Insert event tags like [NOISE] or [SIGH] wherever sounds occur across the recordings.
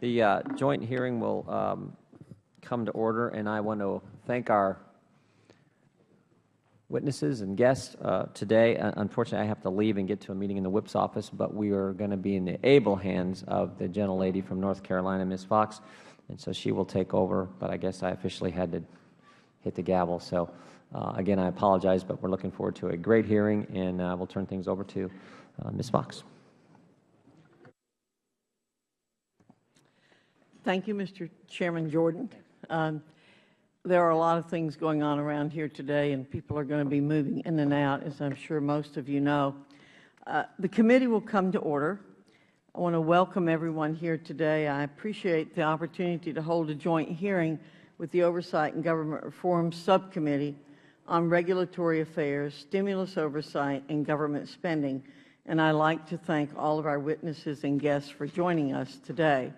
The uh, joint hearing will um, come to order, and I want to thank our witnesses and guests uh, today. Uh, unfortunately, I have to leave and get to a meeting in the whip's office, but we are going to be in the able hands of the gentlelady from North Carolina, Ms. Foxx, and so she will take over, but I guess I officially had to hit the gavel. So uh, again, I apologize, but we're looking forward to a great hearing, and uh, we'll turn things over to uh, Ms. Foxx. Thank you, Mr. Chairman Jordan. Um, there are a lot of things going on around here today, and people are going to be moving in and out, as I'm sure most of you know. Uh, the committee will come to order. I want to welcome everyone here today. I appreciate the opportunity to hold a joint hearing with the Oversight and Government Reform Subcommittee on regulatory affairs, stimulus oversight, and government spending. And I'd like to thank all of our witnesses and guests for joining us today.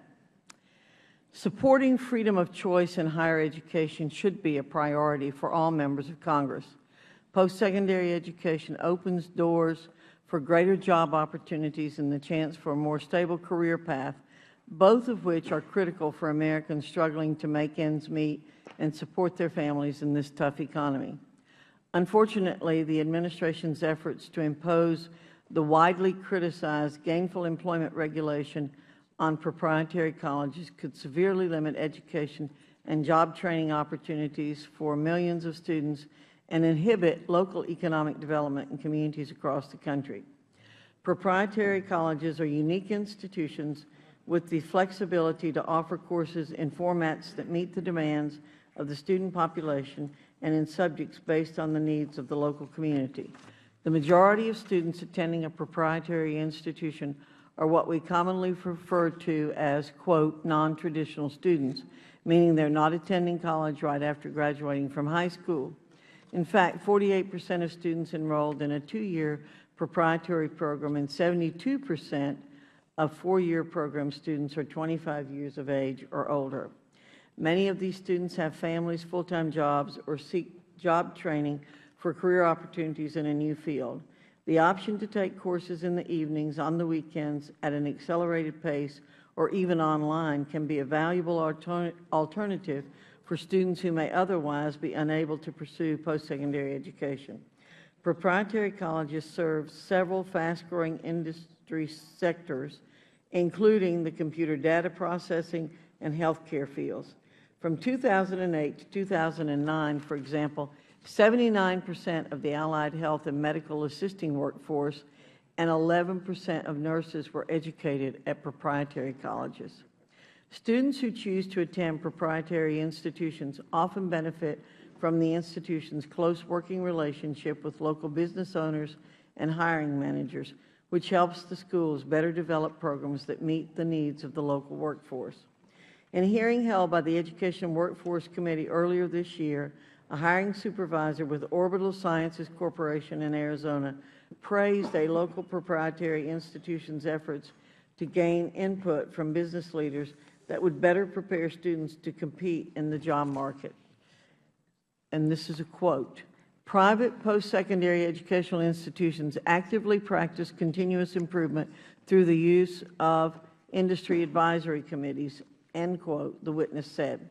Supporting freedom of choice in higher education should be a priority for all members of Congress. Post-secondary education opens doors for greater job opportunities and the chance for a more stable career path, both of which are critical for Americans struggling to make ends meet and support their families in this tough economy. Unfortunately, the Administration's efforts to impose the widely criticized gainful employment regulation on proprietary colleges could severely limit education and job training opportunities for millions of students and inhibit local economic development in communities across the country. Proprietary colleges are unique institutions with the flexibility to offer courses in formats that meet the demands of the student population and in subjects based on the needs of the local community. The majority of students attending a proprietary institution are what we commonly refer to as, quote, non-traditional students, meaning they are not attending college right after graduating from high school. In fact, 48 percent of students enrolled in a two-year proprietary program and 72 percent of four-year program students are 25 years of age or older. Many of these students have families, full-time jobs, or seek job training for career opportunities in a new field. The option to take courses in the evenings, on the weekends, at an accelerated pace, or even online can be a valuable alternative for students who may otherwise be unable to pursue post-secondary education. Proprietary colleges serve several fast-growing industry sectors, including the computer data processing and healthcare fields. From 2008 to 2009, for example, 79 percent of the allied health and medical assisting workforce and 11 percent of nurses were educated at proprietary colleges. Students who choose to attend proprietary institutions often benefit from the institution's close working relationship with local business owners and hiring managers, which helps the schools better develop programs that meet the needs of the local workforce. In a hearing held by the Education Workforce Committee earlier this year, a hiring supervisor with Orbital Sciences Corporation in Arizona, praised a local proprietary institution's efforts to gain input from business leaders that would better prepare students to compete in the job market. And this is a quote, private post-secondary educational institutions actively practice continuous improvement through the use of industry advisory committees, end quote, the witness said.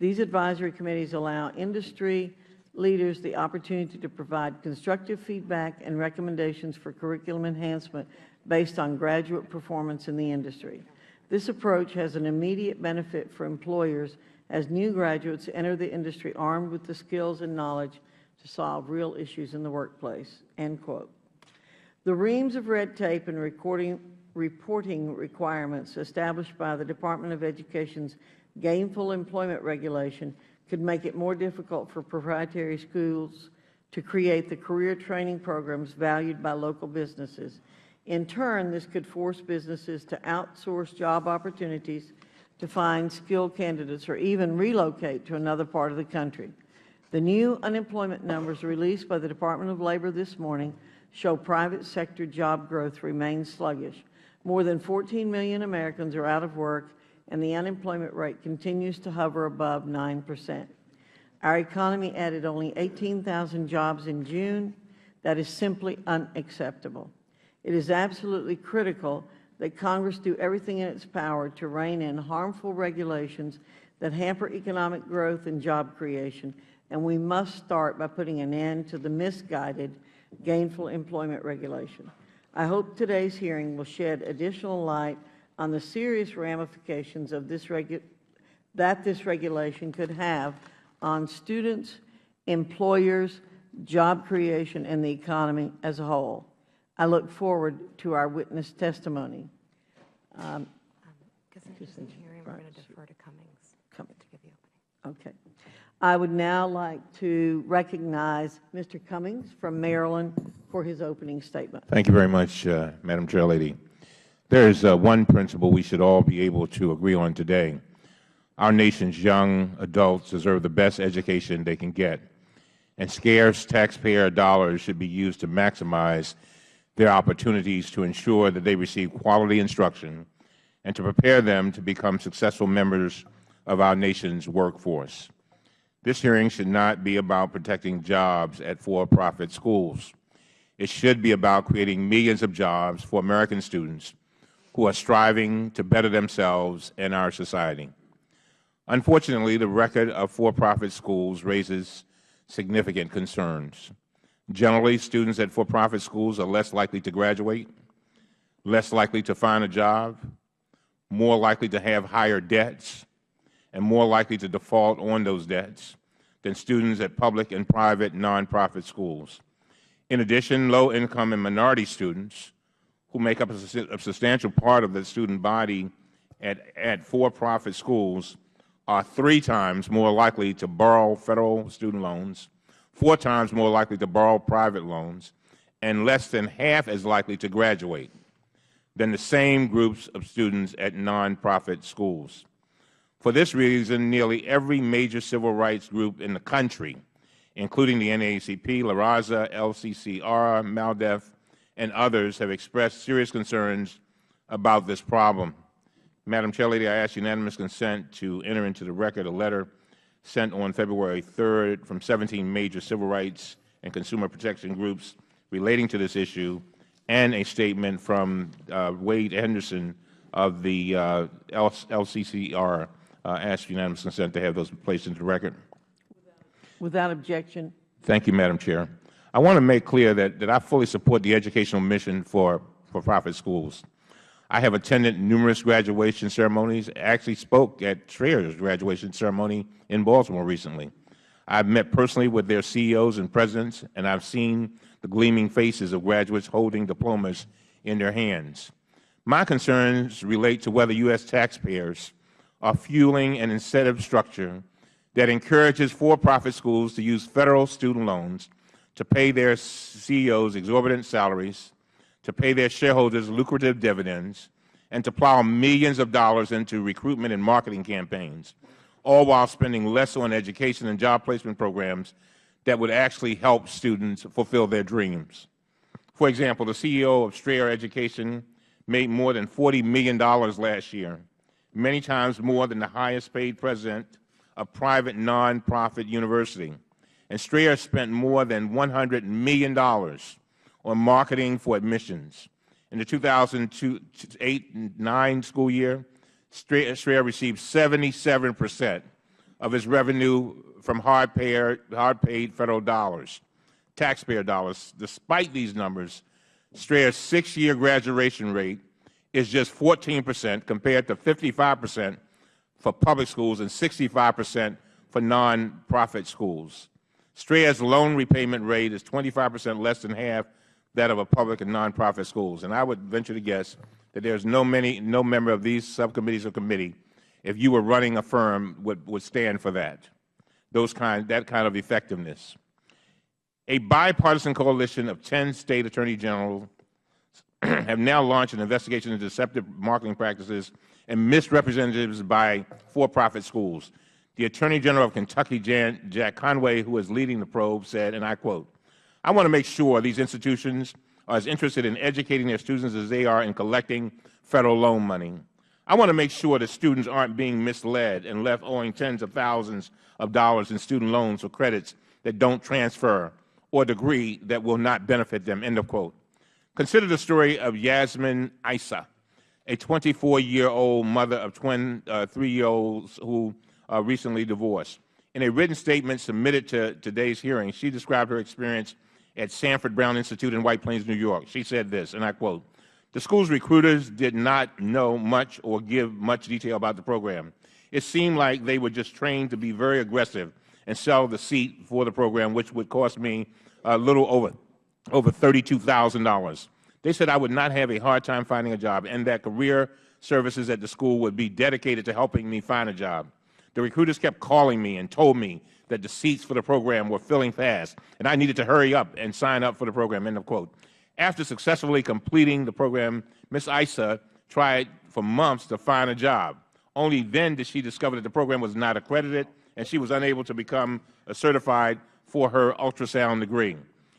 These advisory committees allow industry leaders the opportunity to provide constructive feedback and recommendations for curriculum enhancement based on graduate performance in the industry. This approach has an immediate benefit for employers as new graduates enter the industry armed with the skills and knowledge to solve real issues in the workplace." End quote. The reams of red tape and reporting requirements established by the Department of Education's gainful employment regulation could make it more difficult for proprietary schools to create the career training programs valued by local businesses. In turn, this could force businesses to outsource job opportunities to find skilled candidates or even relocate to another part of the country. The new unemployment numbers released by the Department of Labor this morning show private sector job growth remains sluggish. More than 14 million Americans are out of work and the unemployment rate continues to hover above 9 percent. Our economy added only 18,000 jobs in June. That is simply unacceptable. It is absolutely critical that Congress do everything in its power to rein in harmful regulations that hamper economic growth and job creation, and we must start by putting an end to the misguided gainful employment regulation. I hope today's hearing will shed additional light on the serious ramifications of this that this regulation could have on students, employers, job creation, and the economy as a whole. I look forward to our witness testimony. Um, Because there's a hearing, we're going to defer to Cummings to give the opening. Okay. I would now like to recognize Mr. Cummings from Maryland for his opening statement. Thank you very much, uh, Madam Chair Lady. There is uh, one principle we should all be able to agree on today. Our nation's young adults deserve the best education they can get, and scarce taxpayer dollars should be used to maximize their opportunities to ensure that they receive quality instruction and to prepare them to become successful members of our nation's workforce. This hearing should not be about protecting jobs at for-profit schools. It should be about creating millions of jobs for American students who are striving to better themselves and our society. Unfortunately, the record of for-profit schools raises significant concerns. Generally, students at for-profit schools are less likely to graduate, less likely to find a job, more likely to have higher debts, and more likely to default on those debts than students at public and private nonprofit schools. In addition, low-income and minority students, who make up a substantial part of the student body at, at for-profit schools, are three times more likely to borrow Federal student loans, four times more likely to borrow private loans, and less than half as likely to graduate than the same groups of students at nonprofit schools. For this reason, nearly every major civil rights group in the country, including the NAACP, La Raza, LCCR, MALDEF, and others, have expressed serious concerns about this problem. Madam Chairlady, I ask unanimous consent to enter into the record a letter sent on February 3rd from 17 major civil rights and consumer protection groups relating to this issue, and a statement from uh, Wade Henderson of the uh, LCCR uh, ask unanimous consent to have those placed into the record. Without objection. Thank you, Madam Chair. I want to make clear that, that I fully support the educational mission for for-profit schools. I have attended numerous graduation ceremonies, actually spoke at Strayer's graduation ceremony in Baltimore recently. I've met personally with their CEOs and presidents, and I've seen the gleaming faces of graduates holding diplomas in their hands. My concerns relate to whether U.S. taxpayers are fueling an incentive structure that encourages for-profit schools to use Federal student loans to pay their CEOs exorbitant salaries, to pay their shareholders lucrative dividends, and to plow millions of dollars into recruitment and marketing campaigns, all while spending less on education and job placement programs that would actually help students fulfill their dreams. For example, the CEO of Strayer Education made more than $40 million last year many times more than the highest paid president of private nonprofit university. And Strayer spent more than $100 million on marketing for admissions. In the 2008-9 school year, Strayer received 77 percent of its revenue from hard-paid hard Federal dollars, taxpayer dollars. Despite these numbers, Strayer's six-year graduation rate is just 14 percent compared to 55 percent for public schools and 65 percent for nonprofit schools. Strayer's loan repayment rate is 25 percent less than half that of a public and nonprofit schools. And I would venture to guess that there is no, many, no member of these subcommittees or committee, if you were running a firm, would, would stand for that, those kind, that kind of effectiveness. A bipartisan coalition of 10 State Attorney Generals [CLEARS THROAT] have now launched an investigation into deceptive marketing practices and misrepresentations by for-profit schools. The Attorney General of Kentucky, Jan, Jack Conway, who is leading the probe, said, and I quote, I want to make sure these institutions are as interested in educating their students as they are in collecting Federal loan money. I want to make sure that students aren't being misled and left owing tens of thousands of dollars in student loans or credits that don't transfer or degree that will not benefit them, end of quote. Consider the story of Yasmin Issa, a 24-year-old mother of twin uh, three-year-olds who uh, recently divorced. In a written statement submitted to today's hearing, she described her experience at Sanford Brown Institute in White Plains, New York. She said this, and I quote, the school's recruiters did not know much or give much detail about the program. It seemed like they were just trained to be very aggressive and sell the seat for the program, which would cost me a little over, over $32,000. They said I would not have a hard time finding a job and that career services at the school would be dedicated to helping me find a job. The recruiters kept calling me and told me that the seats for the program were filling fast and I needed to hurry up and sign up for the program, end of quote. After successfully completing the program, Ms. Issa tried for months to find a job. Only then did she discover that the program was not accredited and she was unable to become certified for her ultrasound degree.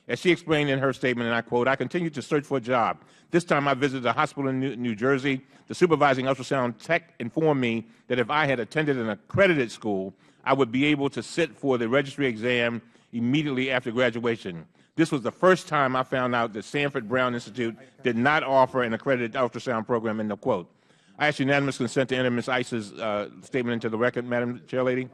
As she explained in her statement, and I quote, I continued to search for a job. This time I visited a hospital in New, New Jersey. The supervising ultrasound tech informed me that if I had attended an accredited school, I would be able to sit for the registry exam immediately after graduation. This was the first time I found out that Sanford Brown Institute did not offer an accredited ultrasound program, end of quote. I ask unanimous consent to enter Ms. Issa's uh, statement into the record, Madam Chairlady.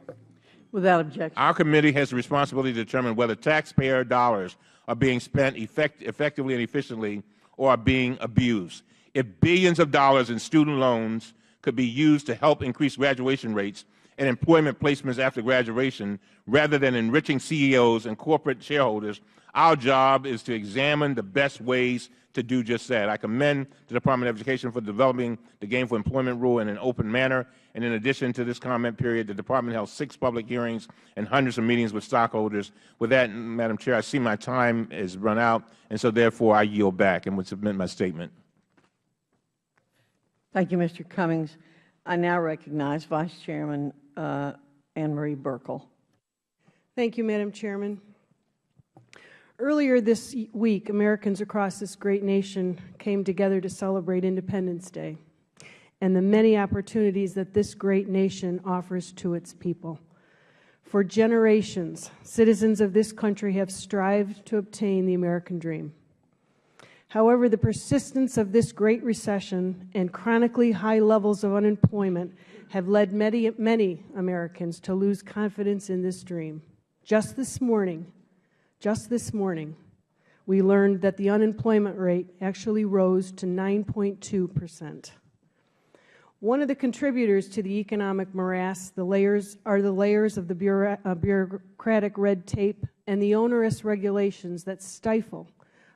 Without objection. Our committee has the responsibility to determine whether taxpayer dollars are being spent effect effectively and efficiently or are being abused. If billions of dollars in student loans could be used to help increase graduation rates and employment placements after graduation, rather than enriching CEOs and corporate shareholders, our job is to examine the best ways to do just that. I commend the Department of Education for developing the Gainful Employment Rule in an open manner. And in addition to this comment period, the Department held six public hearings and hundreds of meetings with stockholders. With that, Madam Chair, I see my time has run out, and so therefore I yield back and would submit my statement. Thank you, Mr. Cummings. I now recognize Vice Chairman uh, Ann Marie Buerkle. Thank you, Madam Chairman. Earlier this week, Americans across this great nation came together to celebrate Independence Day and the many opportunities that this great nation offers to its people. For generations, citizens of this country have strived to obtain the American dream. However, the persistence of this great recession and chronically high levels of unemployment have led many, many Americans to lose confidence in this dream. Just this morning, just this morning, we learned that the unemployment rate actually rose to 9.2 percent. One of the contributors to the economic morass the layers, are the layers of the uh, bureaucratic red tape and the onerous regulations that stifle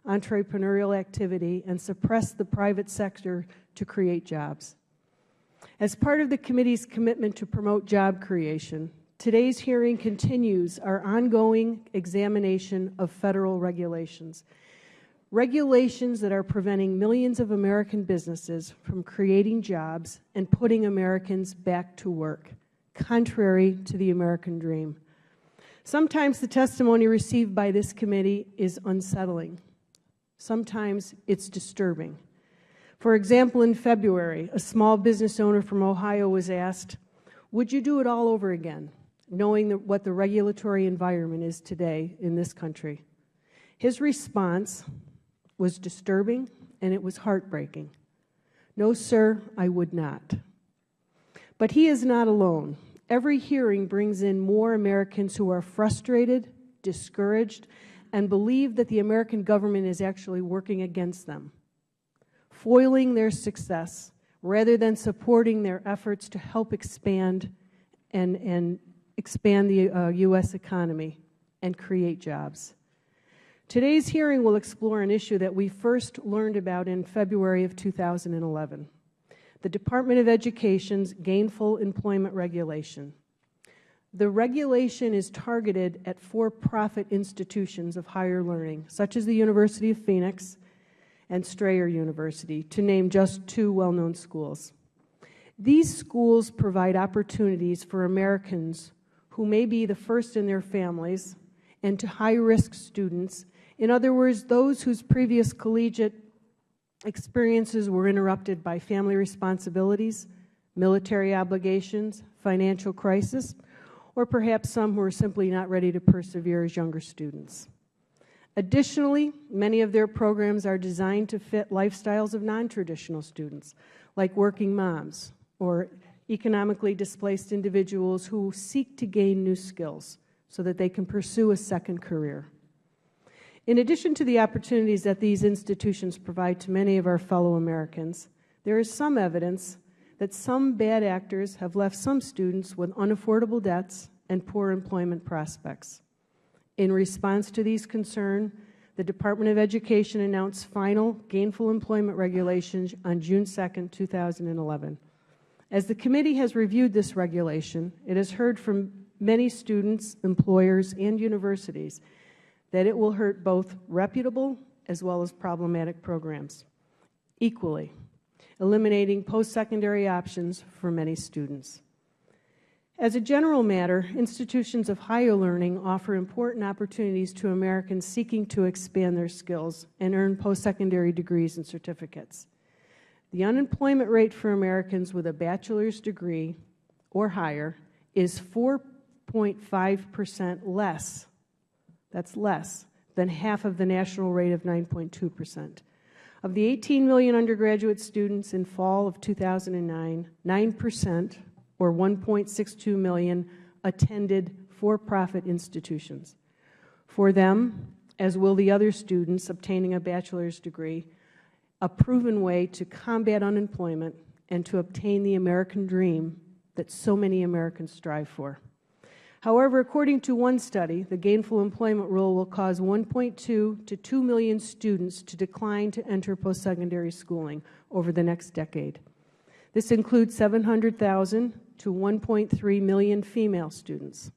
entrepreneurial activity and suppress the private sector to create jobs. As part of the committee's commitment to promote job creation, Today's hearing continues our ongoing examination of Federal regulations, regulations that are preventing millions of American businesses from creating jobs and putting Americans back to work, contrary to the American dream. Sometimes the testimony received by this committee is unsettling. Sometimes it's disturbing. For example, in February, a small business owner from Ohio was asked, would you do it all over again? knowing what the regulatory environment is today in this country. His response was disturbing and it was heartbreaking. No, sir, I would not. But he is not alone. Every hearing brings in more Americans who are frustrated, discouraged, and believe that the American government is actually working against them, foiling their success rather than supporting their efforts to help expand and, and expand the uh, U.S. economy and create jobs. Today's hearing will explore an issue that we first learned about in February of 2011, the Department of Education's Gainful Employment Regulation. The regulation is targeted at for-profit institutions of higher learning, such as the University of Phoenix and Strayer University, to name just two well-known schools. These schools provide opportunities for Americans who may be the first in their families, and to high-risk students, in other words, those whose previous collegiate experiences were interrupted by family responsibilities, military obligations, financial crisis, or perhaps some who are simply not ready to persevere as younger students. Additionally, many of their programs are designed to fit lifestyles of non-traditional students, like working moms or economically displaced individuals who seek to gain new skills so that they can pursue a second career. In addition to the opportunities that these institutions provide to many of our fellow Americans, there is some evidence that some bad actors have left some students with unaffordable debts and poor employment prospects. In response to these concerns, the Department of Education announced final gainful employment regulations on June 2, 2011. As the committee has reviewed this regulation, it has heard from many students, employers, and universities that it will hurt both reputable as well as problematic programs equally, eliminating post-secondary options for many students. As a general matter, institutions of higher learning offer important opportunities to Americans seeking to expand their skills and earn post-secondary degrees and certificates. The unemployment rate for Americans with a bachelor's degree or higher is 4.5 percent less, that's less, than half of the national rate of 9.2 percent. Of the 18 million undergraduate students in fall of 2009, 9 percent, or 1.62 million, attended for-profit institutions. For them, as will the other students obtaining a bachelor's degree, a proven way to combat unemployment and to obtain the American dream that so many Americans strive for. However, according to one study, the gainful employment rule will cause 1.2 to 2 million students to decline to enter post-secondary schooling over the next decade. This includes 700,000 to 1.3 million female students,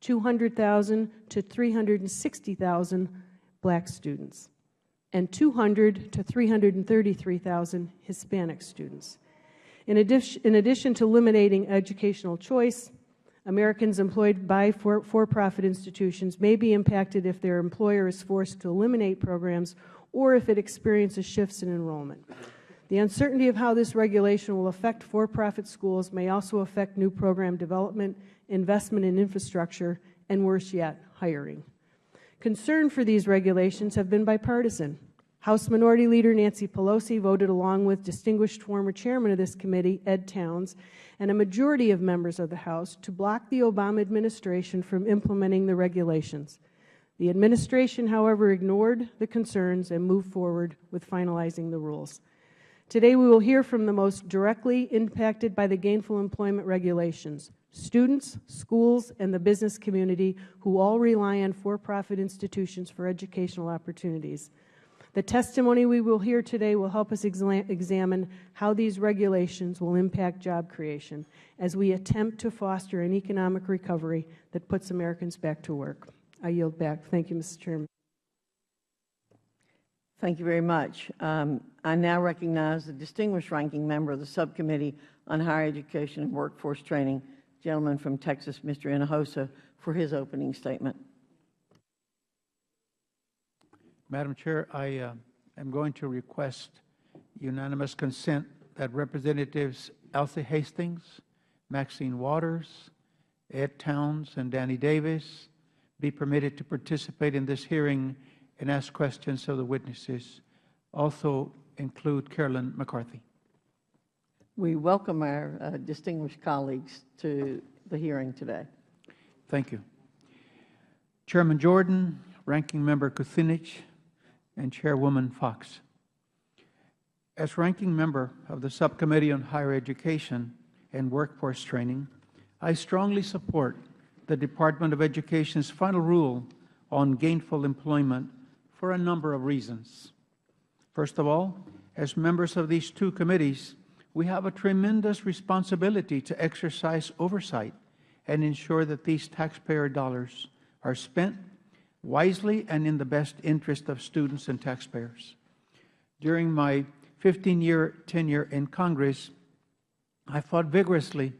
200,000 to 360,000 black students, and 200 to 333,000 Hispanic students. In addition, in addition to eliminating educational choice, Americans employed by for-profit institutions may be impacted if their employer is forced to eliminate programs or if it experiences shifts in enrollment. The uncertainty of how this regulation will affect for-profit schools may also affect new program development, investment in infrastructure, and worse yet, hiring. Concern for these regulations have been bipartisan. House Minority Leader Nancy Pelosi voted along with distinguished former chairman of this committee, Ed Towns, and a majority of members of the House to block the Obama administration from implementing the regulations. The administration, however, ignored the concerns and moved forward with finalizing the rules. Today we will hear from the most directly impacted by the gainful employment regulations, students, schools, and the business community who all rely on for-profit institutions for educational opportunities. The testimony we will hear today will help us examine how these regulations will impact job creation as we attempt to foster an economic recovery that puts Americans back to work. I yield back. Thank you, Mr. Chairman. Thank you very much. Um, I now recognize the distinguished ranking member of the Subcommittee on Higher Education and Workforce Training, gentleman from Texas, Mr. Hinojosa, for his opening statement. Madam Chair, I uh, am going to request unanimous consent that Representatives Alcee Hastings, Maxine Waters, Ed Towns, and Danny Davis be permitted to participate in this hearing and ask questions of the witnesses. Also include Carolyn McCarthy. We welcome our uh, distinguished colleagues to the hearing today. Thank you. Chairman Jordan, Ranking Member Kucinich, and Chairwoman Foxx. As ranking member of the Subcommittee on Higher Education and Workforce Training, I strongly support the Department of Education's final rule on gainful employment for a number of reasons. First of all, as members of these two committees, we have a tremendous responsibility to exercise oversight and ensure that these taxpayer dollars are spent wisely and in the best interest of students and taxpayers. During my 15-year tenure in Congress, I fought vigorously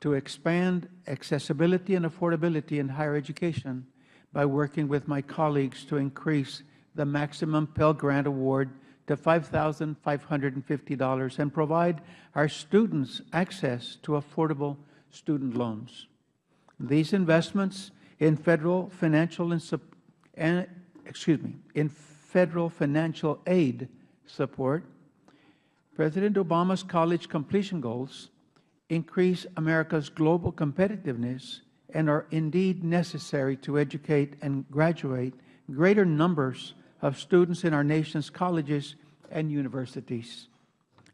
to expand accessibility and affordability in higher education by working with my colleagues to increase the maximum Pell Grant Award to $5,550 and provide our students access to affordable student loans. These investments in Federal financial and and, excuse me, in Federal financial aid support President Obama's college completion goals increase America's global competitiveness and are indeed necessary to educate and graduate greater numbers of students in our nation's colleges and universities.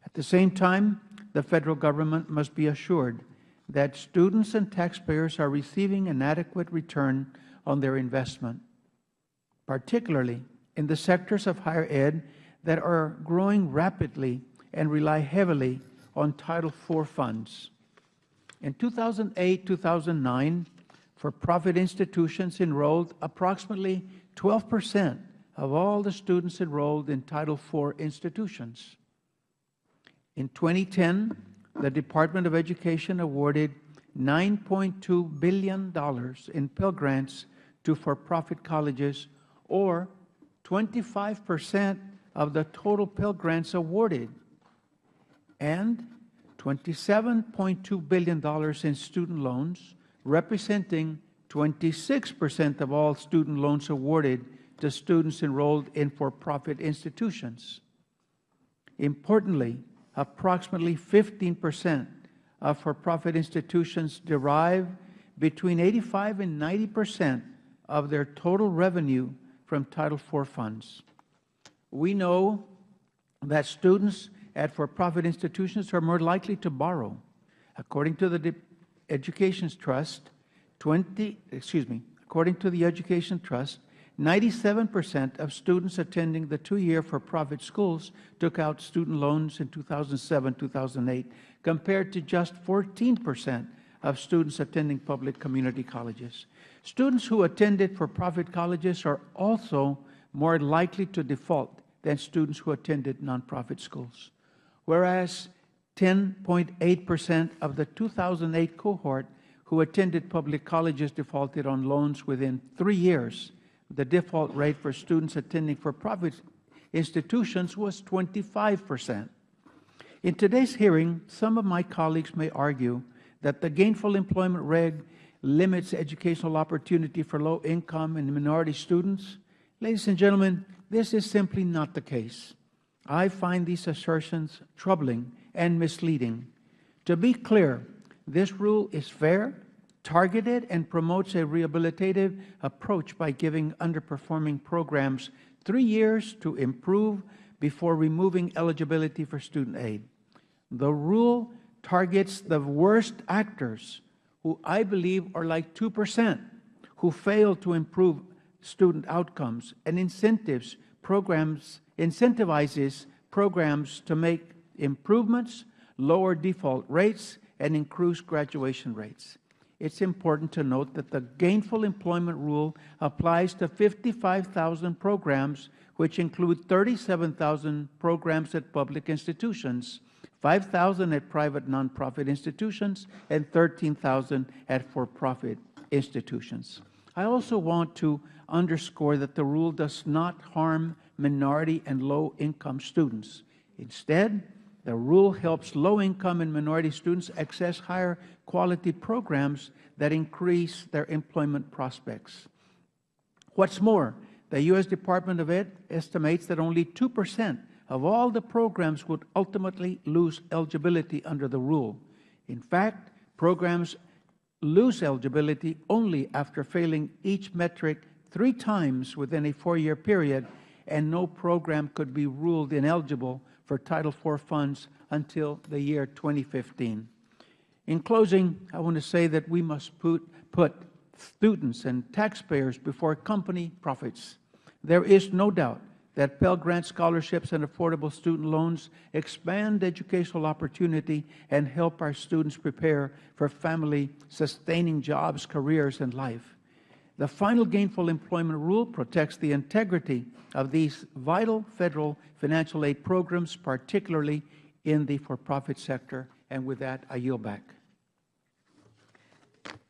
At the same time, the Federal Government must be assured that students and taxpayers are receiving an adequate return on their investment, particularly in the sectors of higher ed that are growing rapidly and rely heavily on Title IV funds. In 2008-2009, for-profit institutions enrolled approximately 12 percent of all the students enrolled in Title IV institutions. In 2010, the Department of Education awarded $9.2 billion in Pell Grants to for-profit colleges, or 25 percent of the total Pell Grants awarded, and $27.2 billion in student loans, representing 26 percent of all student loans awarded to students enrolled in for-profit institutions. Importantly, approximately 15 percent of for-profit institutions derive between 85 and 90 percent of their total revenue from Title IV funds. We know that students at for-profit institutions are more likely to borrow. According to the Education Trust, 20, excuse me, according to the Education Trust, 97 percent of students attending the two-year for-profit schools took out student loans in 2007-2008, compared to just 14 percent of students attending public community colleges. Students who attended for-profit colleges are also more likely to default than students who attended nonprofit schools, whereas 10.8 percent of the 2008 cohort who attended public colleges defaulted on loans within three years. The default rate for students attending for-profit institutions was 25 percent. In today's hearing, some of my colleagues may argue that the gainful employment reg limits educational opportunity for low-income and minority students. Ladies and gentlemen, this is simply not the case. I find these assertions troubling and misleading. To be clear, this rule is fair, targeted, and promotes a rehabilitative approach by giving underperforming programs three years to improve before removing eligibility for student aid. The rule targets the worst actors, who I believe are like 2 percent, who fail to improve student outcomes, and incentives programs, incentivizes programs to make improvements, lower default rates, and increase graduation rates. It is important to note that the gainful employment rule applies to 55,000 programs, which include 37,000 programs at public institutions, 5,000 at private nonprofit institutions, and 13,000 at for-profit institutions. I also want to underscore that the rule does not harm minority and low-income students. Instead, the rule helps low-income and minority students access higher quality programs that increase their employment prospects. What's more, the U.S. Department of Ed estimates that only 2 percent of all the programs would ultimately lose eligibility under the rule. In fact, programs lose eligibility only after failing each metric three times within a four-year period, and no program could be ruled ineligible for Title IV funds until the year 2015. In closing, I want to say that we must put, put students and taxpayers before company profits. There is no doubt that Pell Grant scholarships and affordable student loans expand educational opportunity and help our students prepare for family-sustaining jobs, careers, and life. The final gainful employment rule protects the integrity of these vital Federal financial aid programs, particularly in the for-profit sector. And with that, I yield back.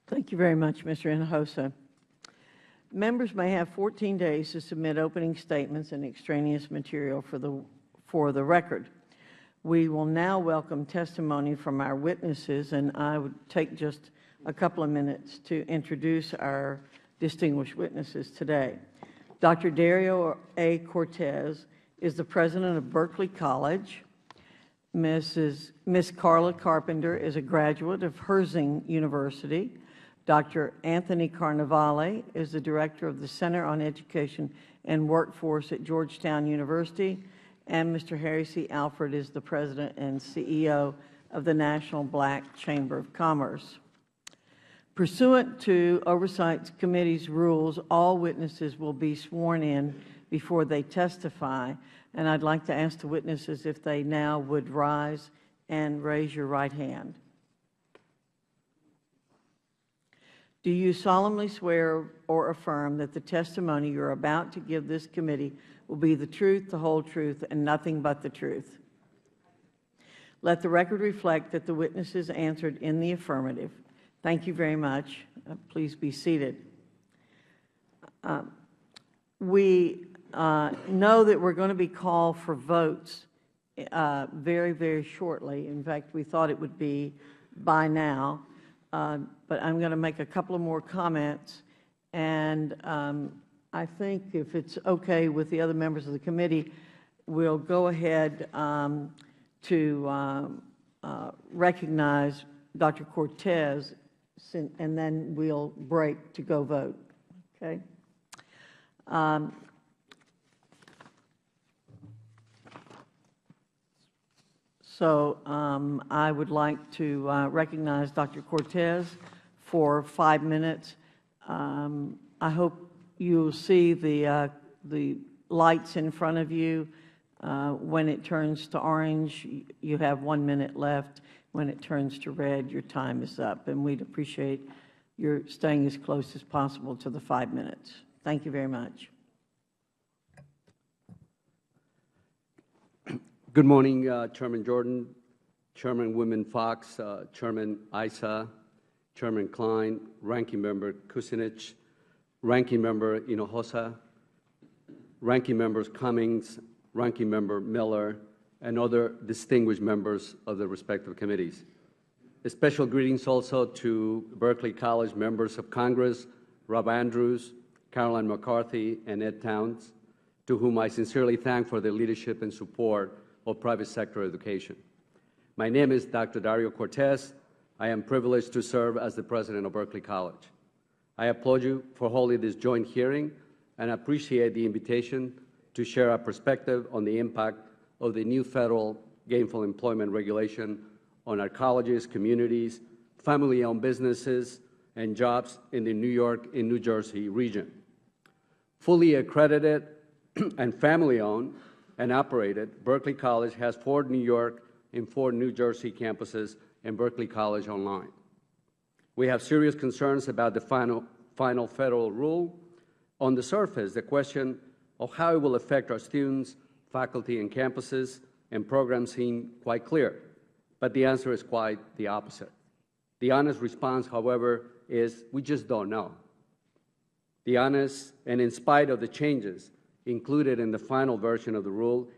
Thank you very much, Mr. Hinojosa. Members may have 14 days to submit opening statements and extraneous material for the, for the record. We will now welcome testimony from our witnesses, and I would take just a couple of minutes to introduce our distinguished witnesses today. Dr. Dario A. Cortes is the President of Berkeley College. Mrs. Miss Carla Carpenter is a graduate of Herzing University. Dr. Anthony Carnevale is the Director of the Center on Education and Workforce at Georgetown University. And Mr. Harry C. Alford is the President and CEO of the National Black Chamber of Commerce. Pursuant to Oversight Committee's rules, all witnesses will be sworn in before they testify. And I'd like to ask the witnesses if they now would rise and raise your right hand. Do you solemnly swear or affirm that the testimony you are about to give this committee will be the truth, the whole truth, and nothing but the truth? Let the record reflect that the witnesses answered in the affirmative. Thank you very much. Uh, please be seated. Uh, we uh, know that we're going to be called for votes uh, very, very shortly. In fact, we thought it would be by now. Uh, but I'm going to make a couple of more comments. And um, I think if it's okay with the other members of the committee, we'll go ahead um, to um, uh, recognize Dr. Cortes, and then we'll break to go vote. Okay? So um, I would like to uh, recognize Dr. Cortes for five minutes. Um, I hope you'll see the, uh, the lights in front of you. Uh, when it turns to orange, you have one minute left. When it turns to red, your time is up. And we'd appreciate your staying as close as possible to the five minutes. Thank you very much. Good morning, uh, Chairman Jordan, Chairman Women Foxx, uh, Chairman Issa, Chairman Kline, Ranking Member Kucinich, Ranking Member Hinojosa, Ranking Members Cummings, Ranking Member Miller, and other distinguished members of the respective committees. A special greetings also to Berkeley College members of Congress, Rob Andrews, Carolyn McCarthy, and Ed Towns, to whom I sincerely thank for their leadership and support of private sector education. My name is Dr. Dario Cortes. I am privileged to serve as the President of Berkeley College. I applaud you for holding this joint hearing and appreciate the invitation to share our perspective on the impact of the new Federal Gainful Employment Regulation on our colleges, communities, family-owned businesses, and jobs in the New York and New Jersey region. Fully accredited [CLEARS THROAT] and family-owned and operated, Berkeley College has four New York and four New Jersey campuses and Berkeley College Online. We have serious concerns about the final, final Federal rule. On the surface, the question of how it will affect our students, faculty, and campuses and programs seem quite clear, but the answer is quite the opposite. The honest response, however, is we just don't know. The honest, and in spite of the changes included in the final version of the rule,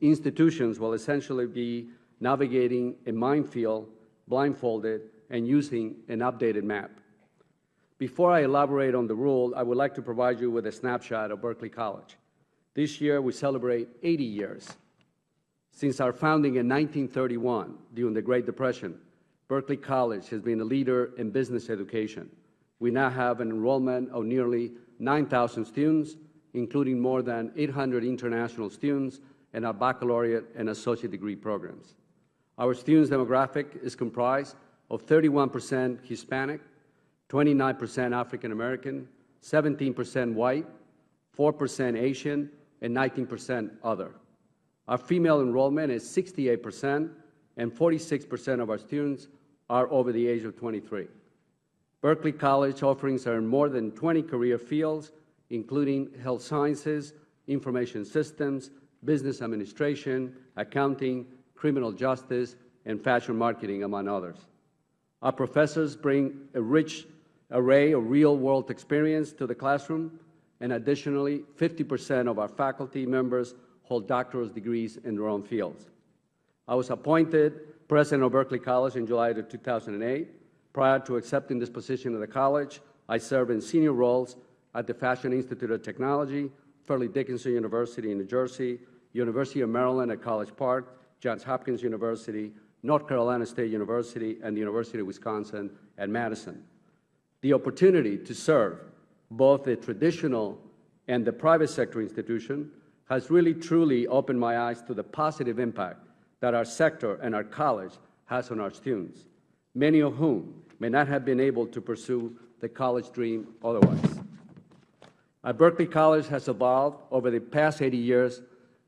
institutions will essentially be navigating a minefield blindfolded, and using an updated map. Before I elaborate on the rule, I would like to provide you with a snapshot of Berkeley College. This year, we celebrate 80 years. Since our founding in 1931, during the Great Depression, Berkeley College has been a leader in business education. We now have an enrollment of nearly 9,000 students, including more than 800 international students in our baccalaureate and associate degree programs. Our students' demographic is comprised of 31 percent Hispanic, 29 percent African American, 17 percent white, 4 percent Asian, and 19 percent other. Our female enrollment is 68 percent, and 46 percent of our students are over the age of 23. Berkeley College offerings are in more than 20 career fields, including health sciences, information systems, business administration, accounting, criminal justice, and fashion marketing, among others. Our professors bring a rich array of real-world experience to the classroom, and additionally, 50 percent of our faculty members hold doctoral degrees in their own fields. I was appointed president of Berkeley College in July of 2008. Prior to accepting this position at the college, I served in senior roles at the Fashion Institute of Technology, Fairleigh Dickinson University in New Jersey, University of Maryland at College Park, Johns Hopkins University, North Carolina State University, and the University of Wisconsin at Madison. The opportunity to serve both the traditional and the private sector institution has really truly opened my eyes to the positive impact that our sector and our college has on our students, many of whom may not have been able to pursue the college dream otherwise. Our Berkeley College has evolved over the past 80 years.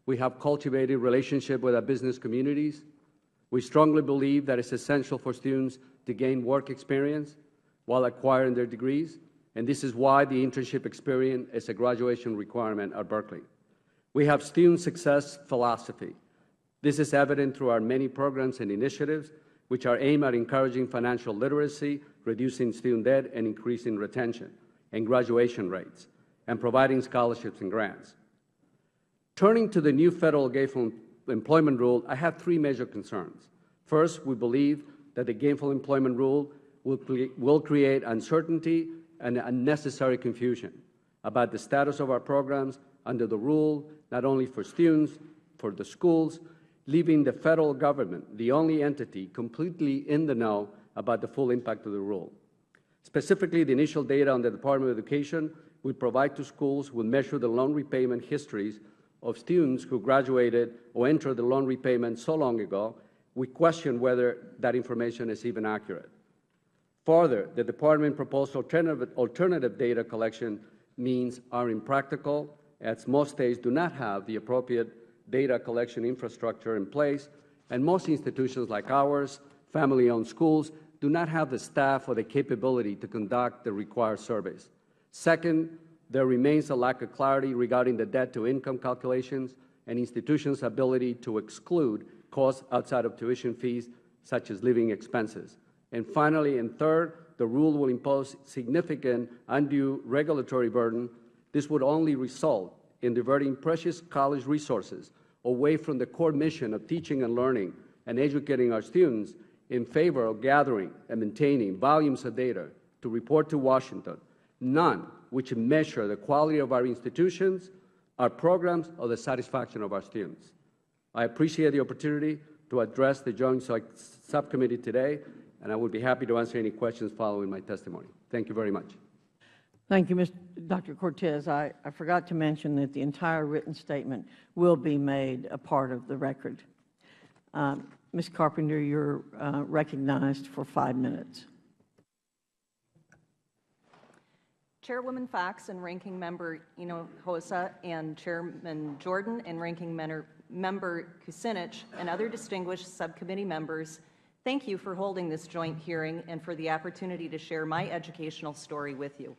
We have cultivated relationship with our business communities. We strongly believe that it's essential for students to gain work experience while acquiring their degrees, and this is why the internship experience is a graduation requirement at Berkeley. We have student success philosophy. This is evident through our many programs and initiatives which are aimed at encouraging financial literacy, reducing student debt, and increasing retention and graduation rates, and providing scholarships and grants. Turning to the new Federal Gainful Employment Rule, I have three major concerns. First, we believe that the Gainful Employment Rule will, will create uncertainty and unnecessary confusion about the status of our programs under the rule, not only for students, for the schools, leaving the Federal Government the only entity completely in the know about the full impact of the rule. Specifically, the initial data on the Department of Education we provide to schools will measure the loan repayment histories of students who graduated or entered the loan repayment so long ago, we question whether that information is even accurate. Further, the Department proposed alternative, alternative data collection means are impractical, as most states do not have the appropriate data collection infrastructure in place, and most institutions like ours, family-owned schools, do not have the staff or the capability to conduct the required surveys. Second, there remains a lack of clarity regarding the debt-to-income calculations and institutions' ability to exclude costs outside of tuition fees, such as living expenses. And finally, and third, the rule will impose significant undue regulatory burden. This would only result in diverting precious college resources away from the core mission of teaching and learning and educating our students in favor of gathering and maintaining volumes of data to report to Washington, none which measure the quality of our institutions, our programs, or the satisfaction of our students. I appreciate the opportunity to address the Joint Subcommittee today, and I would be happy to answer any questions following my testimony. Thank you very much. Thank you, Mr. Dr. Cortes. I, I forgot to mention that the entire written statement will be made a part of the record. Um, Ms. Carpenter, you're uh, recognized for five minutes. Chairwoman Foxx and Ranking Member Hinojosa and Chairman Jordan and Ranking Member Kucinich and other distinguished subcommittee members, thank you for holding this joint hearing and for the opportunity to share my educational story with you.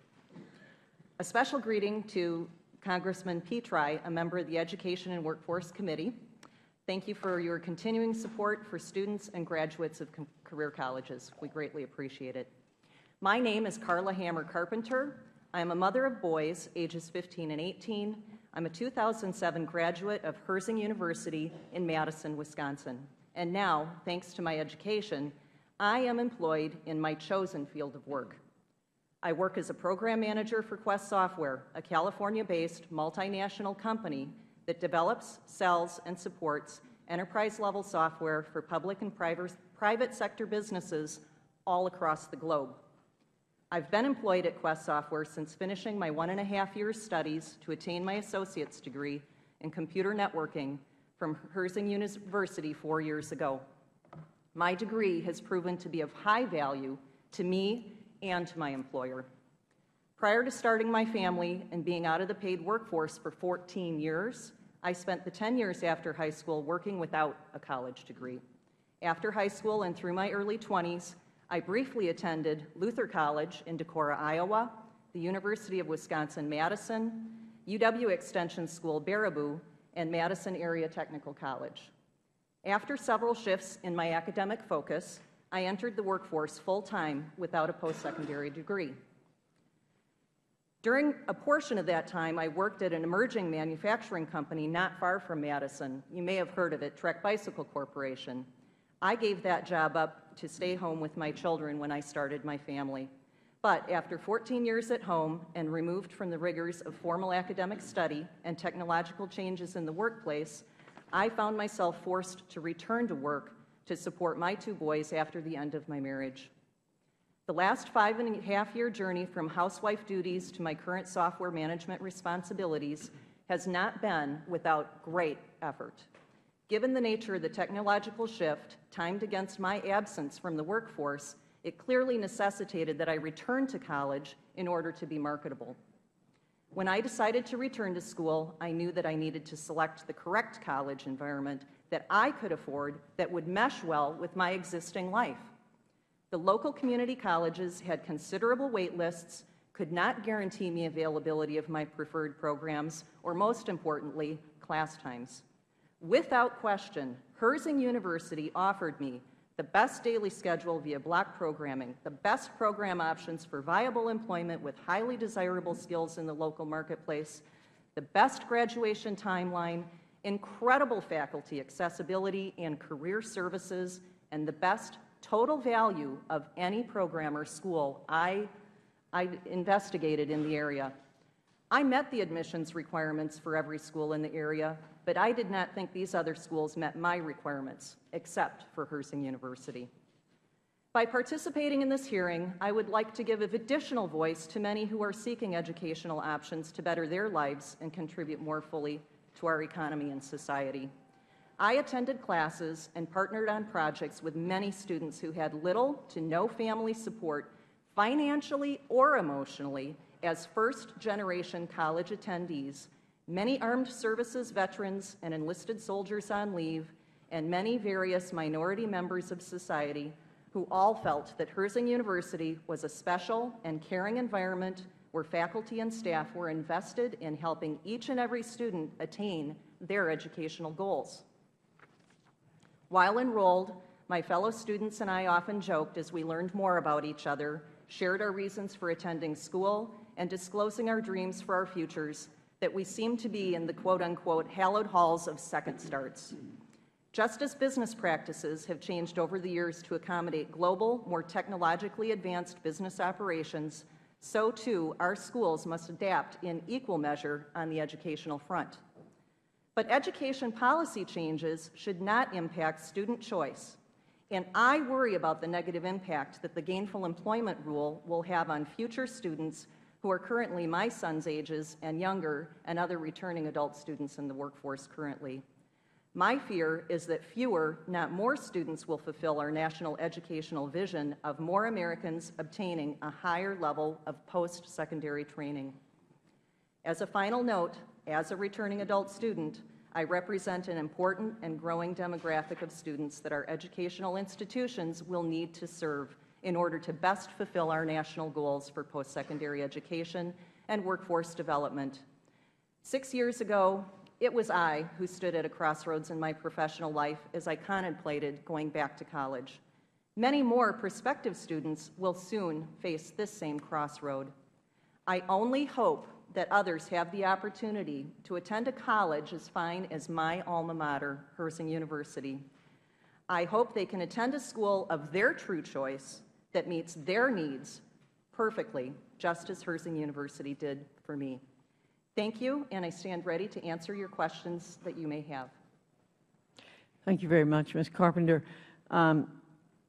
A special greeting to Congressman Petri, a member of the Education and Workforce Committee. Thank you for your continuing support for students and graduates of career colleges. We greatly appreciate it. My name is Carla Hammer Carpenter. I am a mother of boys, ages 15 and 18. I'm a 2007 graduate of Herzing University in Madison, Wisconsin. And now, thanks to my education, I am employed in my chosen field of work. I work as a program manager for Quest Software, a California-based multinational company that develops, sells, and supports enterprise-level software for public and private sector businesses all across the globe. I've been employed at Quest Software since finishing my one and a half years studies to attain my associate's degree in computer networking from Herzing University four years ago. My degree has proven to be of high value to me and to my employer. Prior to starting my family and being out of the paid workforce for 14 years, I spent the 10 years after high school working without a college degree. After high school and through my early 20s, I briefly attended Luther College in Decorah, Iowa, the University of Wisconsin-Madison, UW Extension School Baraboo, and Madison Area Technical College. After several shifts in my academic focus, I entered the workforce full-time without a post-secondary degree. During a portion of that time, I worked at an emerging manufacturing company not far from Madison. You may have heard of it, Trek Bicycle Corporation. I gave that job up to stay home with my children when I started my family. But after 14 years at home and removed from the rigors of formal academic study and technological changes in the workplace, I found myself forced to return to work to support my two boys after the end of my marriage. The last five and a half year journey from housewife duties to my current software management responsibilities has not been without great effort. Given the nature of the technological shift timed against my absence from the workforce, it clearly necessitated that I return to college in order to be marketable. When I decided to return to school, I knew that I needed to select the correct college environment that I could afford that would mesh well with my existing life. The local community colleges had considerable wait lists, could not guarantee me availability of my preferred programs, or most importantly, class times. Without question, Herzing University offered me the best daily schedule via block programming, the best program options for viable employment with highly desirable skills in the local marketplace, the best graduation timeline, incredible faculty accessibility and career services, and the best total value of any program or school I, I investigated in the area. I met the admissions requirements for every school in the area, but I did not think these other schools met my requirements, except for Herzing University. By participating in this hearing, I would like to give an additional voice to many who are seeking educational options to better their lives and contribute more fully to our economy and society. I attended classes and partnered on projects with many students who had little to no family support, financially or emotionally, as first-generation college attendees, many armed services veterans and enlisted soldiers on leave, and many various minority members of society who all felt that Herzing University was a special and caring environment where faculty and staff were invested in helping each and every student attain their educational goals. While enrolled, my fellow students and I often joked as we learned more about each other, shared our reasons for attending school, and disclosing our dreams for our futures, that we seem to be in the quote-unquote hallowed halls of second starts. Just as business practices have changed over the years to accommodate global, more technologically advanced business operations, so too our schools must adapt in equal measure on the educational front. But education policy changes should not impact student choice, and I worry about the negative impact that the gainful employment rule will have on future students who are currently my son's ages and younger and other returning adult students in the workforce currently. My fear is that fewer, not more students will fulfill our national educational vision of more Americans obtaining a higher level of post-secondary training. As a final note, as a returning adult student, I represent an important and growing demographic of students that our educational institutions will need to serve in order to best fulfill our national goals for post-secondary education and workforce development. Six years ago, it was I who stood at a crossroads in my professional life as I contemplated going back to college. Many more prospective students will soon face this same crossroad. I only hope that others have the opportunity to attend a college as fine as my alma mater, Herzing University. I hope they can attend a school of their true choice that meets their needs perfectly, just as Herzing University did for me. Thank you, and I stand ready to answer your questions that you may have. Thank you very much, Ms. Carpenter. Um,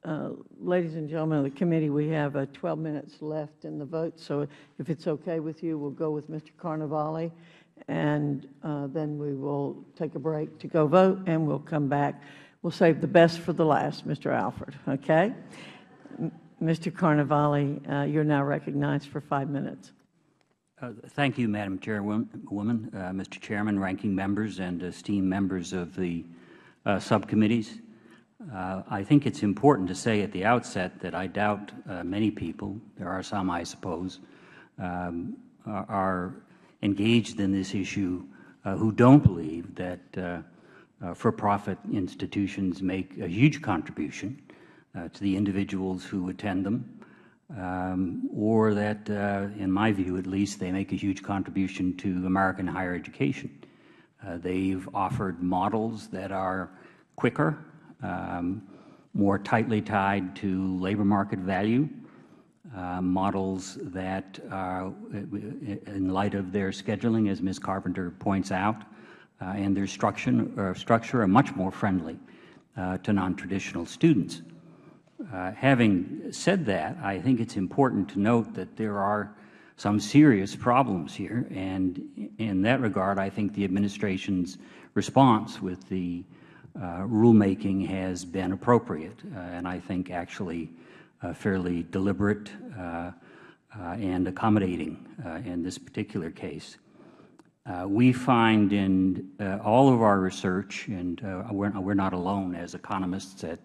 uh, ladies and gentlemen of the committee, we have uh, 12 minutes left in the vote, so if it's okay with you, we'll go with Mr. Carnevale, and uh, then we will take a break to go vote, and we'll come back. We'll save the best for the last, Mr. Alford, okay? Mr. Carnevale, uh, you're now recognized for five minutes. Uh, thank you, Madam Chairwoman, uh, Mr. Chairman, ranking members, and esteemed members of the subcommittees. Uh, I think it's important to say at the outset that I doubt uh, many people, there are some I suppose, um, are, are, engaged in this issue uh, who don't believe that for-profit institutions make a huge contribution to the individuals who attend them um, or that, uh, in my view at least, they make a huge contribution to American higher education. Uh, they've offered models that are quicker, um, more tightly tied to labor market value, uh, models that, in light of their scheduling, as Ms. Carpenter points out, uh, and their structure, uh, structure are much more friendly uh, to non-traditional students. Uh, having said that, I think it's important to note that there are some serious problems here, and in that regard, I think the Administration's response with the uh, rulemaking has been appropriate, uh, and I think actually uh, fairly deliberate uh, uh, and accommodating in this particular case. Uh, we find in uh, all of our research, and uh, we're, we're not alone as economists at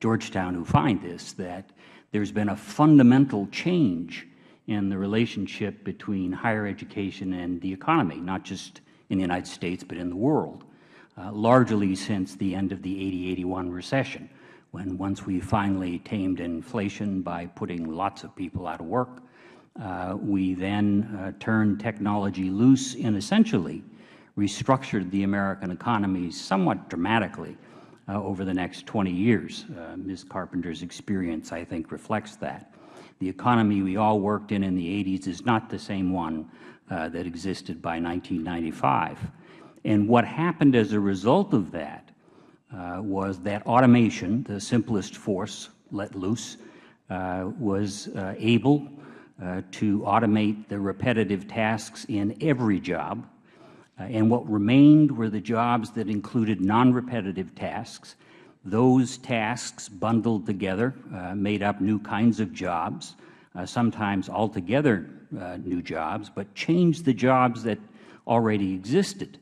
Georgetown who find this, that there's been a fundamental change in the relationship between higher education and the economy, not just in the United States, but in the world, uh, largely since the end of the 80-81 recession, when once we finally tamed inflation by putting lots of people out of work, uh, we then uh, turned technology loose and essentially restructured the American economy somewhat dramatically uh, over the next 20 years. Uh, Ms. Carpenter's experience, I think, reflects that. The economy we all worked in in the 80s is not the same one uh, that existed by 1995. And what happened as a result of that was that automation, the simplest force let loose, was able to automate the repetitive tasks in every job. Uh, and what remained were the jobs that included non-repetitive tasks. Those tasks bundled together uh, made up new kinds of jobs, uh, sometimes altogether uh, new jobs, but changed the jobs that already existed.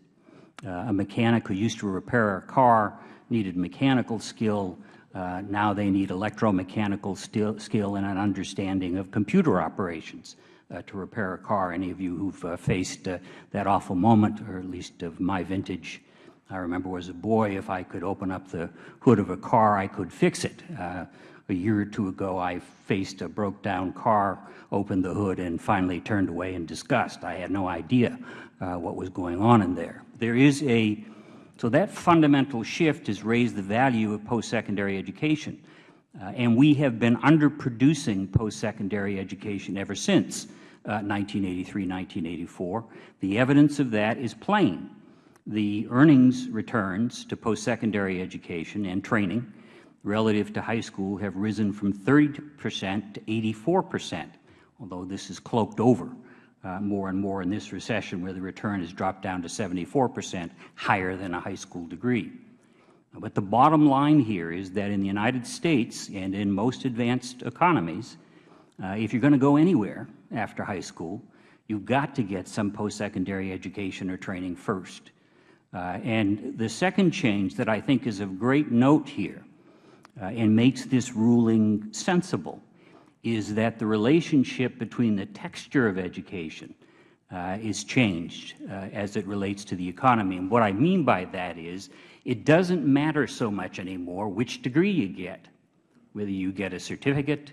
Uh, a mechanic who used to repair a car needed mechanical skill uh, now they need electromechanical skill and an understanding of computer operations uh, to repair a car. Any of you who have uh, faced uh, that awful moment, or at least of my vintage, I remember as a boy, if I could open up the hood of a car, I could fix it. Uh, a year or two ago, I faced a broke-down car, opened the hood, and finally turned away in disgust. I had no idea uh, what was going on in there. There is a so that fundamental shift has raised the value of post-secondary education. Uh, and we have been underproducing post-secondary education ever since uh, 1983, 1984. The evidence of that is plain. The earnings returns to post-secondary education and training relative to high school have risen from 30 percent to 84 percent, although this is cloaked over uh, more and more in this recession where the return has dropped down to 74 percent, higher than a high school degree. But the bottom line here is that in the United States and in most advanced economies, uh, if you are going to go anywhere after high school, you have got to get some post-secondary education or training first. Uh, and the second change that I think is of great note here uh, and makes this ruling sensible is that the relationship between the texture of education uh, is changed uh, as it relates to the economy. And what I mean by that is it doesn't matter so much anymore which degree you get, whether you get a certificate,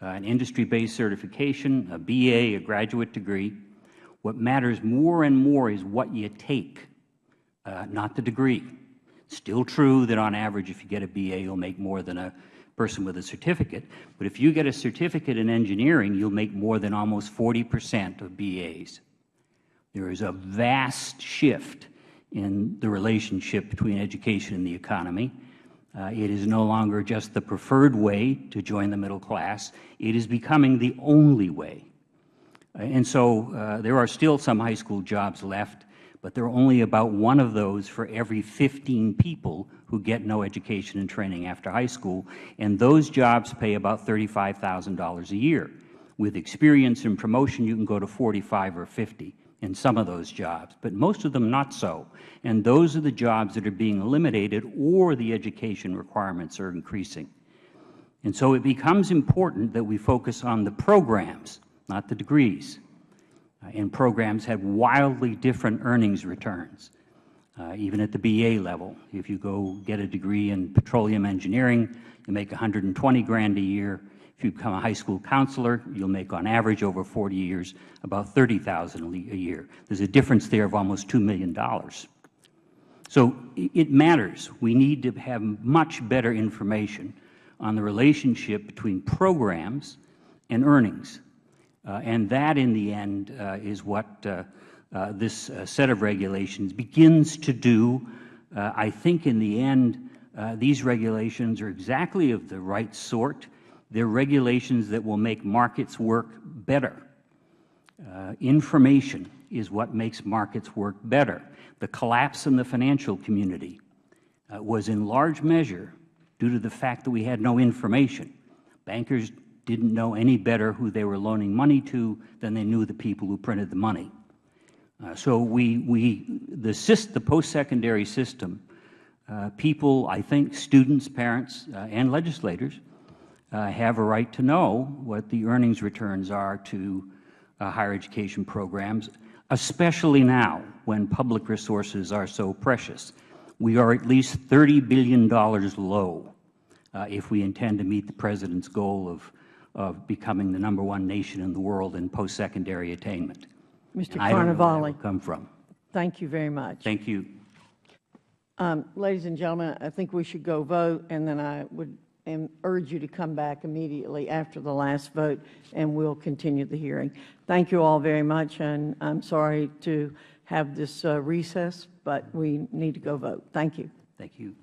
uh, an industry-based certification, a BA, a graduate degree. What matters more and more is what you take, uh, not the degree. Still true that on average if you get a BA, you'll make more than a person with a certificate. But if you get a certificate in engineering, you'll make more than almost 40 percent of BAs. There is a vast shift in the relationship between education and the economy. Uh, it is no longer just the preferred way to join the middle class. It is becoming the only way. Uh, and so uh, there are still some high school jobs left but there are only about one of those for every 15 people who get no education and training after high school, and those jobs pay about $35,000 a year. With experience and promotion, you can go to 45 or 50 in some of those jobs, but most of them not so. And those are the jobs that are being eliminated or the education requirements are increasing. And so it becomes important that we focus on the programs, not the degrees and programs have wildly different earnings returns, uh, even at the BA level. If you go get a degree in petroleum engineering, you make 120 grand a year. If you become a high school counselor, you'll make on average over 40 years about 30000 a year. There's a difference there of almost $2 million. So it matters. We need to have much better information on the relationship between programs and earnings. Uh, and that, in the end, uh, is what uh, this set of regulations begins to do. I think in the end, these regulations are exactly of the right sort. They're regulations that will make markets work better. Uh, information is what makes markets work better. The collapse in the financial community uh, was in large measure due to the fact that we had no information. Bankers didn't know any better who they were loaning money to than they knew the people who printed the money. Uh, so we, we, the, the post-secondary system, uh, people, I think students, parents, uh, and legislators uh, have a right to know what the earnings returns are to uh, higher education programs, especially now when public resources are so precious. We are at least $30 billion low uh, if we intend to meet the President's goal of, of becoming the number one nation in the world in post-secondary attainment. Mr. And I don't know where that will come from. thank you very much. Thank you. Um, Ladies and gentlemen, I think we should go vote, and then I would urge you to come back immediately after the last vote, and we'll continue the hearing. Thank you all very much, and I'm sorry to have this uh, recess, but we need to go vote. Thank you. Thank you.